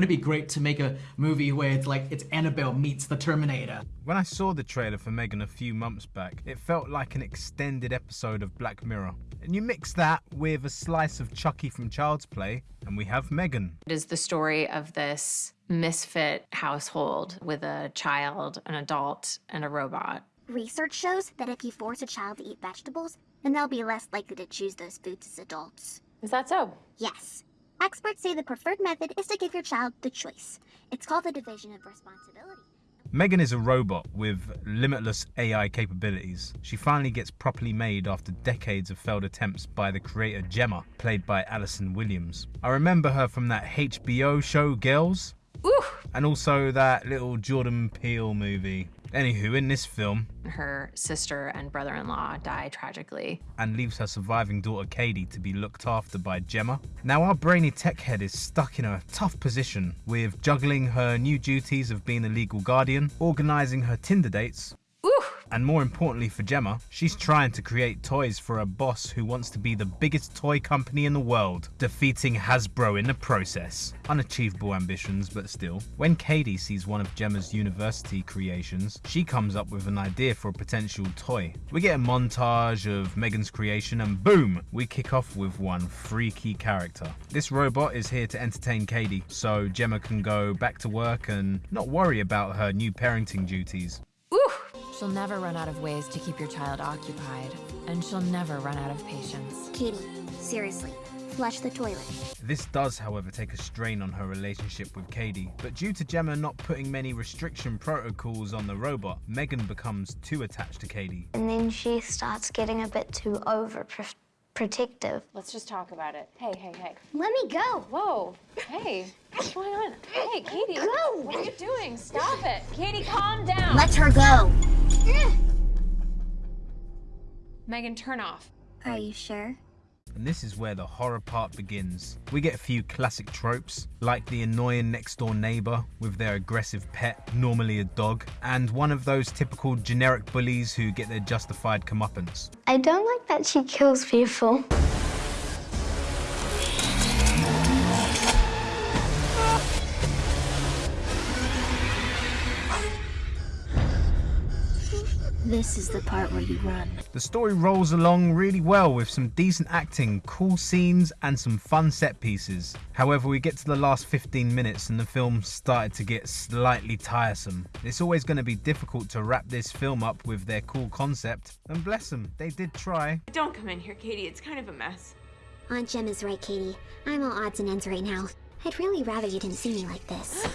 Wouldn't it be great to make a movie where it's like it's Annabelle meets the Terminator? When I saw the trailer for Megan a few months back, it felt like an extended episode of Black Mirror. And you mix that with a slice of Chucky from Child's Play, and we have Megan. It is the story of this misfit household with a child, an adult, and a robot. Research shows that if you force a child to eat vegetables, then they'll be less likely to choose those foods as adults. Is that so? Yes. Experts say the preferred method is to give your child the choice. It's called the division of responsibility. Megan is a robot with limitless AI capabilities. She finally gets properly made after decades of failed attempts by the creator Gemma, played by Allison Williams. I remember her from that HBO show Girls, Ooh! and also that little Jordan Peele movie. Anywho, in this film, Her sister and brother in law die tragically. and leaves her surviving daughter Katie to be looked after by Gemma. Now, our brainy tech head is stuck in a tough position with juggling her new duties of being a legal guardian, organising her Tinder dates! And more importantly for Gemma, she's trying to create toys for a boss who wants to be the biggest toy company in the world, defeating Hasbro in the process. Unachievable ambitions, but still. When Katie sees one of Gemma's university creations, she comes up with an idea for a potential toy. We get a montage of Megan's creation and boom, we kick off with one freaky character. This robot is here to entertain Katie, so Gemma can go back to work and not worry about her new parenting duties. Ooh! She'll never run out of ways to keep your child occupied, and she'll never run out of patience. Katie, seriously, flush the toilet. This does, however, take a strain on her relationship with Katie, but due to Gemma not putting many restriction protocols on the robot, Megan becomes too attached to Katie. And then she starts getting a bit too overprotective. Let's just talk about it. Hey, hey, hey. Let me go. Whoa! Hey, what's going on? Hey, Katie! Go! What are you doing? Stop it! Katie, calm down! Let her go. Megan, turn off. Are you sure? And this is where the horror part begins. We get a few classic tropes, like the annoying next door neighbor with their aggressive pet, normally a dog, and one of those typical generic bullies who get their justified comeuppance. I don't like that she kills people. This is the part where you run. The story rolls along really well with some decent acting, cool scenes, and some fun set pieces. However, we get to the last 15 minutes and the film started to get slightly tiresome. It's always going to be difficult to wrap this film up with their cool concept, and bless them, they did try. Don't come in here, Katie. It's kind of a mess. Aunt Jem is right, Katie. I'm all odds and ends right now. I'd really rather you didn't see me like this.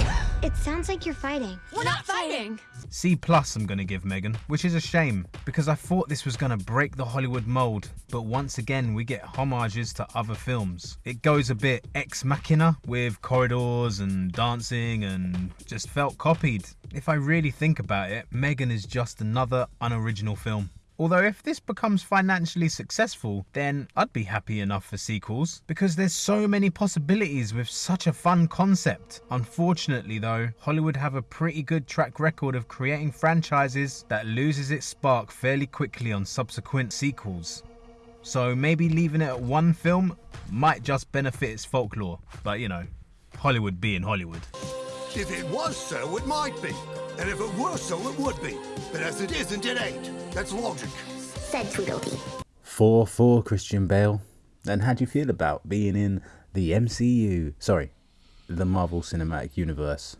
It sounds like you're fighting. We're not fighting! C plus I'm gonna give Megan, which is a shame because I thought this was gonna break the Hollywood mold, but once again we get homages to other films. It goes a bit ex machina with corridors and dancing and just felt copied. If I really think about it, Megan is just another unoriginal film. Although if this becomes financially successful, then I'd be happy enough for sequels because there's so many possibilities with such a fun concept. Unfortunately though, Hollywood have a pretty good track record of creating franchises that loses its spark fairly quickly on subsequent sequels. So maybe leaving it at one film might just benefit its folklore, but you know, Hollywood being Hollywood. If it was so, it might be. And if it were so, it would be. But as it isn't, it ain't. That's logic. Said Tweedledee. 4 4 Christian Bale. And how do you feel about being in the MCU? Sorry, the Marvel Cinematic Universe.